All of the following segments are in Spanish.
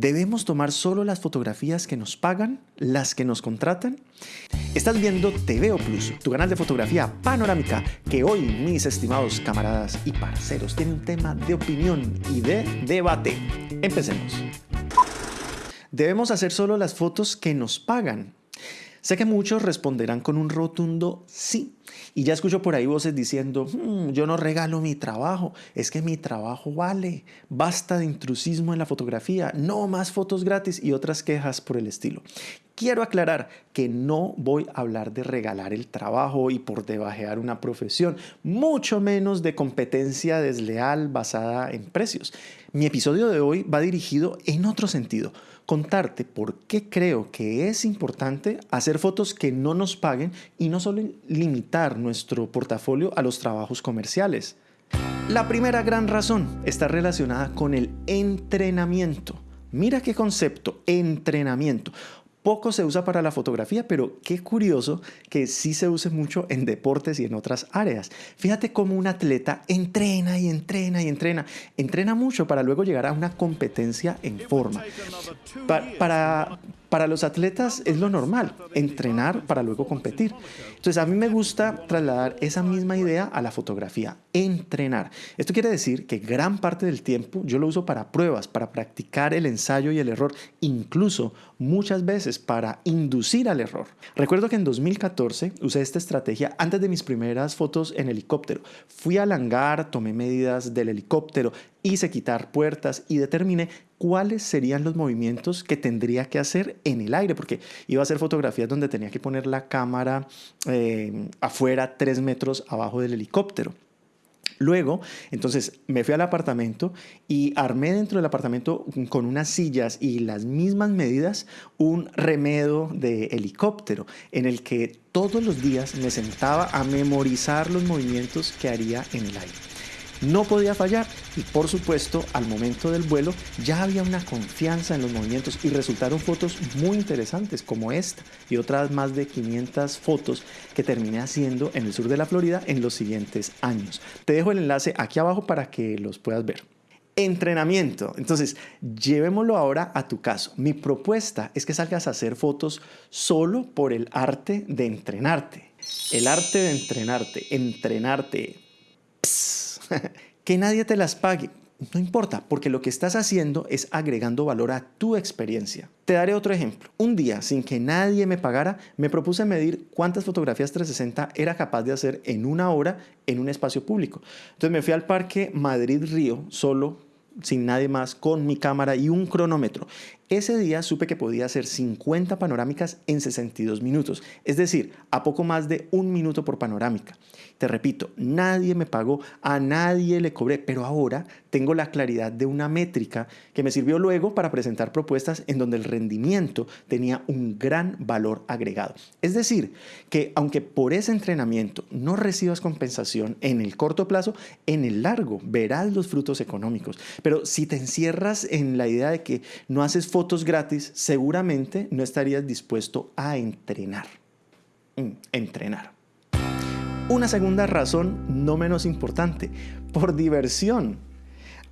¿Debemos tomar solo las fotografías que nos pagan, las que nos contratan? Estás viendo TVO Plus, tu canal de fotografía panorámica, que hoy, mis estimados camaradas y parceros, tiene un tema de opinión y de debate. Empecemos. ¿Debemos hacer solo las fotos que nos pagan? Sé que muchos responderán con un rotundo sí. Y ya escucho por ahí voces diciendo, hmm, yo no regalo mi trabajo, es que mi trabajo vale, basta de intrusismo en la fotografía, no más fotos gratis y otras quejas por el estilo. Quiero aclarar que no voy a hablar de regalar el trabajo y por debajear una profesión, mucho menos de competencia desleal basada en precios. Mi episodio de hoy va dirigido en otro sentido, contarte por qué creo que es importante hacer fotos que no nos paguen y no solo limitar nuestro portafolio a los trabajos comerciales. La primera gran razón está relacionada con el entrenamiento. Mira qué concepto, entrenamiento poco se usa para la fotografía, pero qué curioso que sí se use mucho en deportes y en otras áreas. Fíjate cómo un atleta entrena y entrena y entrena, entrena mucho para luego llegar a una competencia en forma. para, para los atletas es lo normal, entrenar para luego competir. Entonces a mí me gusta trasladar esa misma idea a la fotografía, entrenar. Esto quiere decir que gran parte del tiempo yo lo uso para pruebas, para practicar el ensayo y el error, incluso muchas veces para inducir al error. Recuerdo que en 2014 usé esta estrategia antes de mis primeras fotos en helicóptero. Fui al hangar, tomé medidas del helicóptero, hice quitar puertas y determiné cuáles serían los movimientos que tendría que hacer en el aire, porque iba a hacer fotografías donde tenía que poner la cámara eh, afuera, tres metros abajo del helicóptero. Luego, entonces me fui al apartamento y armé dentro del apartamento con unas sillas y las mismas medidas un remedo de helicóptero en el que todos los días me sentaba a memorizar los movimientos que haría en el aire no podía fallar y por supuesto al momento del vuelo ya había una confianza en los movimientos y resultaron fotos muy interesantes como esta y otras más de 500 fotos que terminé haciendo en el sur de la Florida en los siguientes años. Te dejo el enlace aquí abajo para que los puedas ver. Entrenamiento. Entonces, llevémoslo ahora a tu caso. Mi propuesta es que salgas a hacer fotos solo por el arte de entrenarte. El arte de entrenarte, entrenarte. que nadie te las pague. No importa, porque lo que estás haciendo es agregando valor a tu experiencia. Te daré otro ejemplo. Un día, sin que nadie me pagara, me propuse medir cuántas fotografías 360 era capaz de hacer en una hora en un espacio público. Entonces me fui al parque Madrid-Río solo sin nadie más, con mi cámara y un cronómetro. Ese día supe que podía hacer 50 panorámicas en 62 minutos, es decir, a poco más de un minuto por panorámica. Te repito, nadie me pagó, a nadie le cobré, pero ahora tengo la claridad de una métrica que me sirvió luego para presentar propuestas en donde el rendimiento tenía un gran valor agregado. Es decir, que aunque por ese entrenamiento no recibas compensación en el corto plazo, en el largo verás los frutos económicos. Pero si te encierras en la idea de que no haces gratis, seguramente no estarías dispuesto a entrenar. Mm, entrenar. Una segunda razón, no menos importante, por diversión.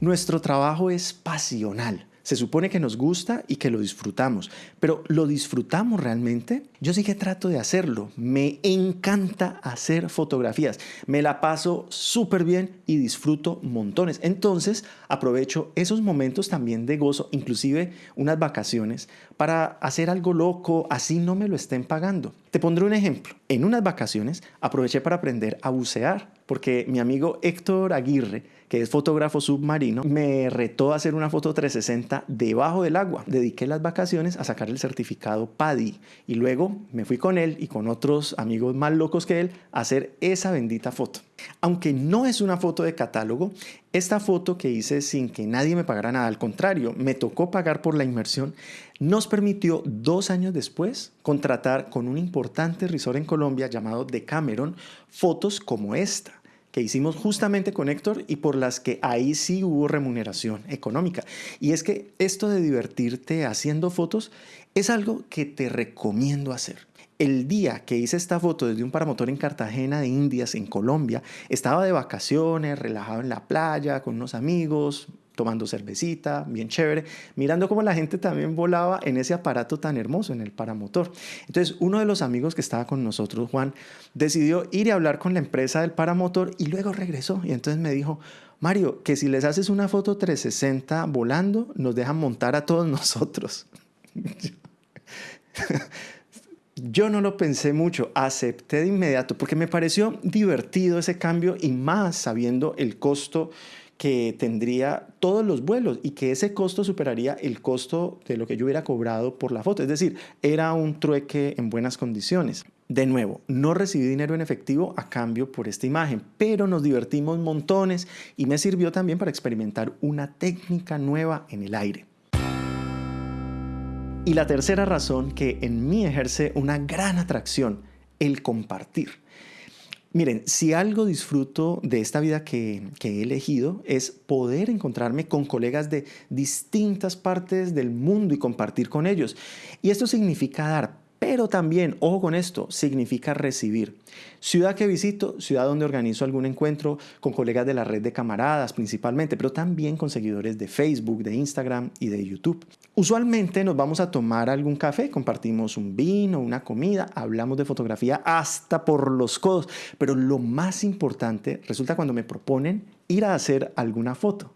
Nuestro trabajo es pasional. Se supone que nos gusta y que lo disfrutamos, pero ¿lo disfrutamos realmente? Yo sí que trato de hacerlo. Me encanta hacer fotografías. Me la paso súper bien y disfruto montones. Entonces aprovecho esos momentos también de gozo, inclusive unas vacaciones, para hacer algo loco, así no me lo estén pagando. Te pondré un ejemplo. En unas vacaciones aproveché para aprender a bucear porque mi amigo Héctor Aguirre, que es fotógrafo submarino, me retó a hacer una foto 360 debajo del agua. Dediqué las vacaciones a sacar el certificado PADI y luego me fui con él y con otros amigos más locos que él a hacer esa bendita foto. Aunque no es una foto de catálogo, esta foto que hice sin que nadie me pagara nada, al contrario, me tocó pagar por la inmersión, nos permitió dos años después contratar con un importante resort en Colombia llamado Decameron fotos como esta que hicimos justamente con Héctor y por las que ahí sí hubo remuneración económica. Y es que esto de divertirte haciendo fotos es algo que te recomiendo hacer. El día que hice esta foto desde un paramotor en Cartagena de Indias, en Colombia, estaba de vacaciones, relajado en la playa, con unos amigos, tomando cervecita, bien chévere, mirando cómo la gente también volaba en ese aparato tan hermoso, en el paramotor. Entonces, uno de los amigos que estaba con nosotros, Juan, decidió ir y hablar con la empresa del paramotor y luego regresó. Y entonces me dijo, Mario, que si les haces una foto 360 volando, nos dejan montar a todos nosotros. Yo no lo pensé mucho, acepté de inmediato porque me pareció divertido ese cambio y más sabiendo el costo que tendría todos los vuelos y que ese costo superaría el costo de lo que yo hubiera cobrado por la foto. Es decir, era un trueque en buenas condiciones. De nuevo, no recibí dinero en efectivo a cambio por esta imagen, pero nos divertimos montones y me sirvió también para experimentar una técnica nueva en el aire. Y la tercera razón que en mí ejerce una gran atracción, el compartir. Miren, si algo disfruto de esta vida que, que, he elegido es poder encontrarme con colegas de distintas partes del mundo y compartir con ellos. Y esto significa dar pero también, ojo con esto, significa recibir. Ciudad que visito, ciudad donde organizo algún encuentro con colegas de la red de camaradas principalmente, pero también con seguidores de Facebook, de Instagram y de YouTube. Usualmente nos vamos a tomar algún café, compartimos un vino, una comida, hablamos de fotografía hasta por los codos, pero lo más importante resulta cuando me proponen ir a hacer alguna foto.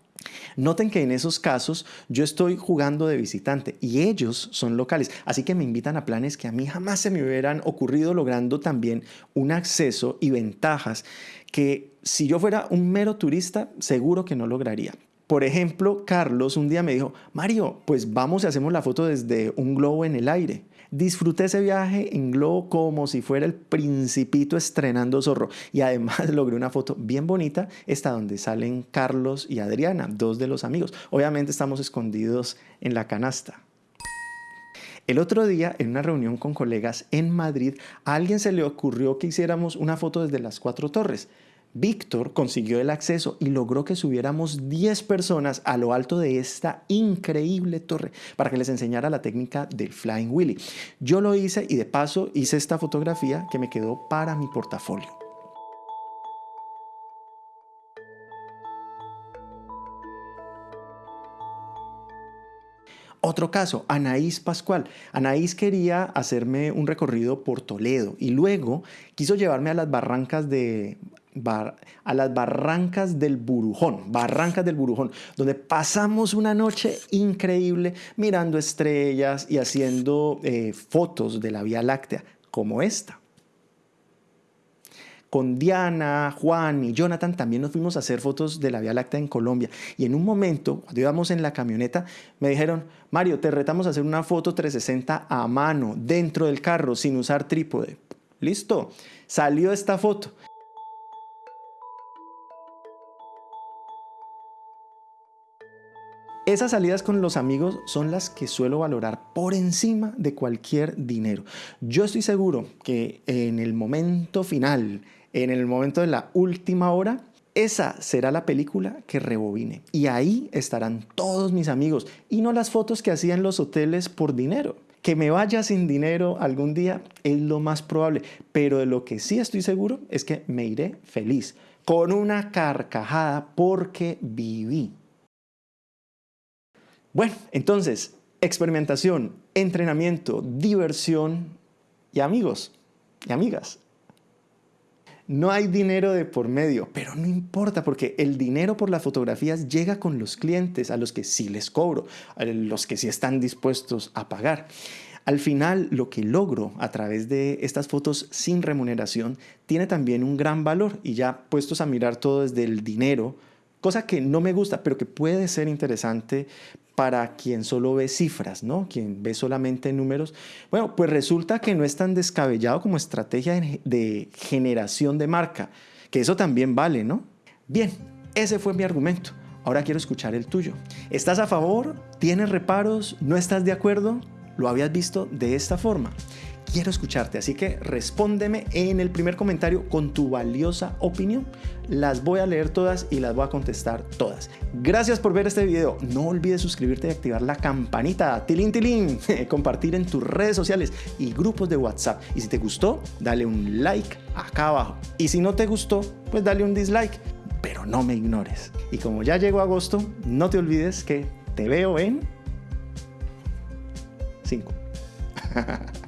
Noten que en esos casos yo estoy jugando de visitante y ellos son locales, así que me invitan a planes que a mí jamás se me hubieran ocurrido logrando también un acceso y ventajas que si yo fuera un mero turista seguro que no lograría. Por ejemplo, Carlos un día me dijo, Mario, pues vamos y hacemos la foto desde un globo en el aire. Disfruté ese viaje en globo como si fuera el principito estrenando zorro y además logré una foto bien bonita, esta donde salen Carlos y Adriana, dos de los amigos. Obviamente estamos escondidos en la canasta. El otro día, en una reunión con colegas en Madrid, a alguien se le ocurrió que hiciéramos una foto desde las cuatro torres. Víctor consiguió el acceso y logró que subiéramos 10 personas a lo alto de esta increíble torre para que les enseñara la técnica del Flying Willy. Yo lo hice y de paso hice esta fotografía que me quedó para mi portafolio. Otro caso, Anaís Pascual. Anaís quería hacerme un recorrido por Toledo y luego quiso llevarme a las barrancas de a las barrancas del Burujón, barrancas del Burujón, donde pasamos una noche increíble mirando estrellas y haciendo eh, fotos de la Vía Láctea, como esta. Con Diana, Juan y Jonathan también nos fuimos a hacer fotos de la Vía Láctea en Colombia. Y en un momento, cuando íbamos en la camioneta, me dijeron, Mario, te retamos a hacer una foto 360 a mano, dentro del carro, sin usar trípode. Listo, salió esta foto. Esas salidas con los amigos son las que suelo valorar por encima de cualquier dinero. Yo estoy seguro que en el momento final, en el momento de la última hora, esa será la película que rebobine. Y ahí estarán todos mis amigos y no las fotos que hacía en los hoteles por dinero. Que me vaya sin dinero algún día es lo más probable, pero de lo que sí estoy seguro es que me iré feliz, con una carcajada porque viví. Bueno, entonces, experimentación, entrenamiento, diversión y amigos y amigas. No hay dinero de por medio, pero no importa porque el dinero por las fotografías llega con los clientes a los que sí les cobro, a los que sí están dispuestos a pagar. Al final, lo que logro a través de estas fotos sin remuneración tiene también un gran valor y ya puestos a mirar todo desde el dinero, cosa que no me gusta, pero que puede ser interesante para quien solo ve cifras, ¿no? Quien ve solamente números. Bueno, pues resulta que no es tan descabellado como estrategia de generación de marca, que eso también vale, ¿no? Bien, ese fue mi argumento. Ahora quiero escuchar el tuyo. ¿Estás a favor? ¿Tienes reparos? ¿No estás de acuerdo? ¿Lo habías visto de esta forma? Quiero escucharte, así que respóndeme en el primer comentario con tu valiosa opinión. Las voy a leer todas y las voy a contestar todas. Gracias por ver este video. No olvides suscribirte y activar la campanita, tilín tilín, compartir en tus redes sociales y grupos de WhatsApp. Y si te gustó, dale un like acá abajo. Y si no te gustó, pues dale un dislike pero no me ignores. Y como ya llegó agosto, no te olvides que te veo en 5.